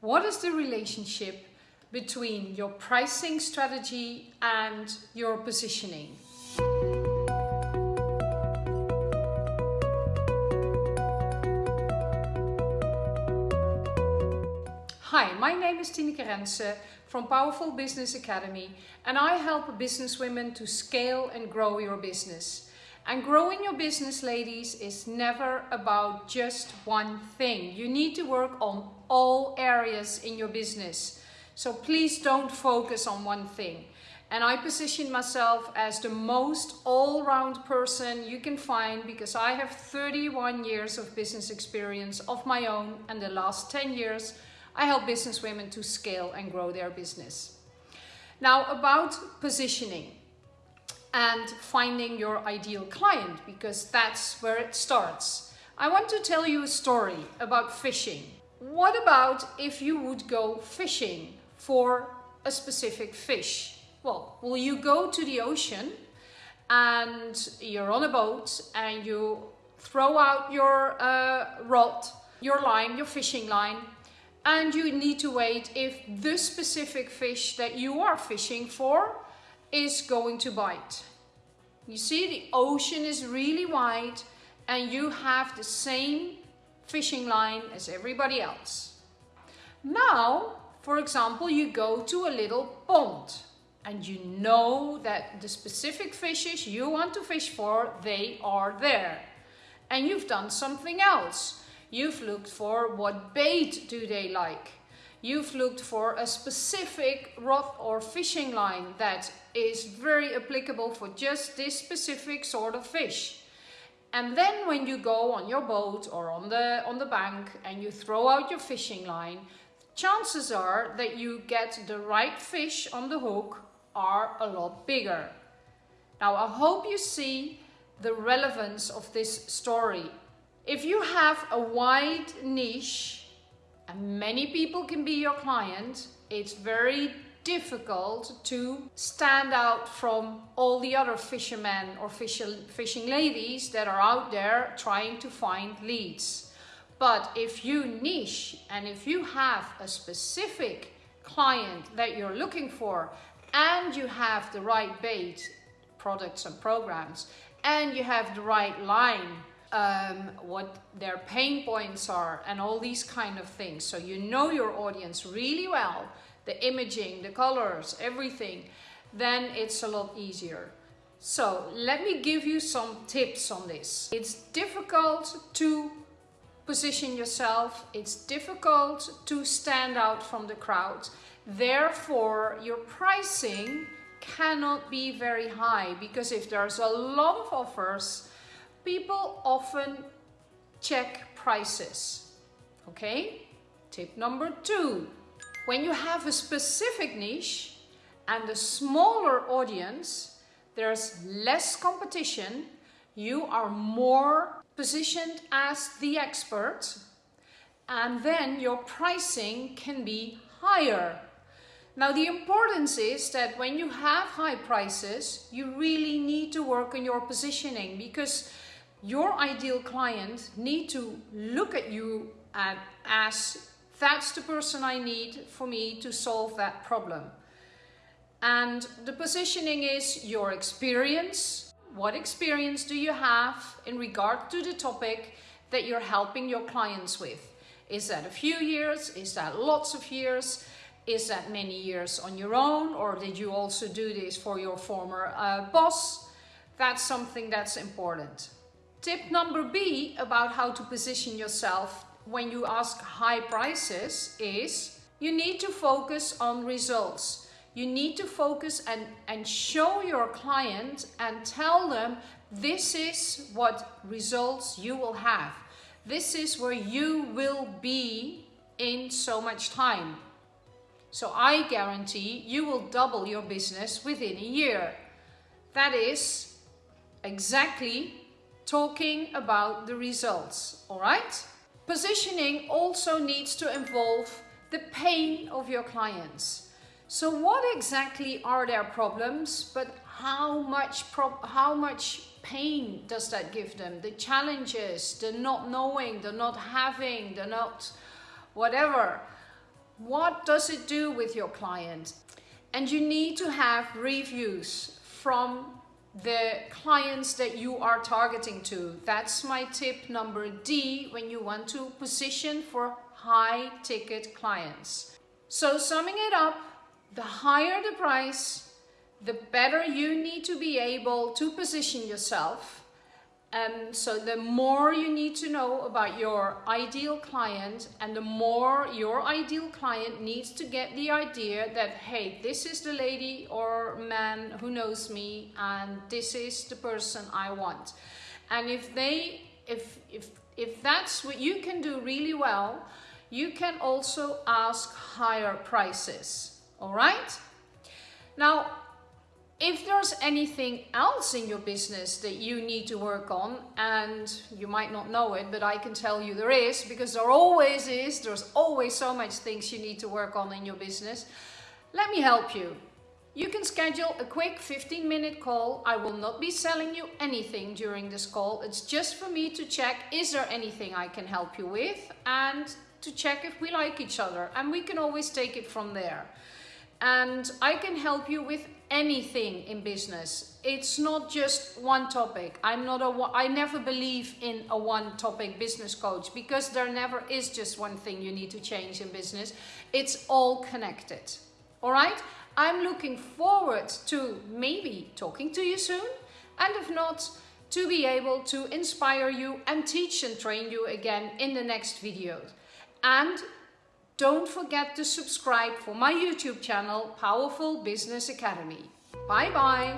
What is the relationship between your pricing strategy and your positioning? Hi, my name is Tineke Rense from Powerful Business Academy and I help businesswomen to scale and grow your business. And growing your business, ladies, is never about just one thing. You need to work on all areas in your business. So please don't focus on one thing. And I position myself as the most all-round person you can find because I have 31 years of business experience of my own and the last 10 years I help business women to scale and grow their business. Now about positioning and finding your ideal client because that's where it starts. I want to tell you a story about fishing. What about if you would go fishing for a specific fish? Well, will you go to the ocean and you're on a boat and you throw out your uh, rod, your line, your fishing line and you need to wait if the specific fish that you are fishing for is going to bite. You see the ocean is really wide and you have the same fishing line as everybody else. Now, for example, you go to a little pond and you know that the specific fishes you want to fish for, they are there. And you've done something else. You've looked for what bait do they like. You've looked for a specific rod or fishing line that is very applicable for just this specific sort of fish. And then when you go on your boat or on the, on the bank and you throw out your fishing line, chances are that you get the right fish on the hook are a lot bigger. Now I hope you see the relevance of this story if you have a wide niche and many people can be your client, it's very difficult to stand out from all the other fishermen or fishing ladies that are out there trying to find leads. But if you niche and if you have a specific client that you're looking for and you have the right bait, products and programs, and you have the right line um, what their pain points are and all these kind of things. So you know your audience really well, the imaging, the colors, everything, then it's a lot easier. So let me give you some tips on this. It's difficult to position yourself. It's difficult to stand out from the crowd. Therefore, your pricing cannot be very high because if there's a lot of offers, people often check prices. Okay? Tip number two. When you have a specific niche and a smaller audience, there's less competition, you are more positioned as the expert and then your pricing can be higher. Now the importance is that when you have high prices, you really need to work on your positioning because your ideal client need to look at you and as that's the person I need for me to solve that problem. And the positioning is your experience. What experience do you have in regard to the topic that you're helping your clients with? Is that a few years? Is that lots of years? Is that many years on your own? Or did you also do this for your former uh, boss? That's something that's important. Tip number B about how to position yourself when you ask high prices is you need to focus on results. You need to focus and, and show your client and tell them this is what results you will have. This is where you will be in so much time. So I guarantee you will double your business within a year. That is exactly talking about the results, all right? Positioning also needs to involve the pain of your clients. So what exactly are their problems, but how much, how much pain does that give them? The challenges, the not knowing, the not having, the not whatever. What does it do with your client? And you need to have reviews from the clients that you are targeting to. That's my tip number D when you want to position for high ticket clients. So summing it up, the higher the price, the better you need to be able to position yourself and so the more you need to know about your ideal client and the more your ideal client needs to get the idea that, hey, this is the lady or man who knows me and this is the person I want. And if they, if, if, if that's what you can do really well, you can also ask higher prices, all right? Now, if there's anything else in your business that you need to work on, and you might not know it, but I can tell you there is, because there always is, there's always so much things you need to work on in your business, let me help you. You can schedule a quick 15 minute call. I will not be selling you anything during this call. It's just for me to check, is there anything I can help you with? And to check if we like each other. And we can always take it from there and I can help you with anything in business. It's not just one topic. I'm not a I never believe in a one topic business coach because there never is just one thing you need to change in business. It's all connected. All right? I'm looking forward to maybe talking to you soon and if not to be able to inspire you and teach and train you again in the next videos. And don't forget to subscribe for my YouTube channel, Powerful Business Academy. Bye bye.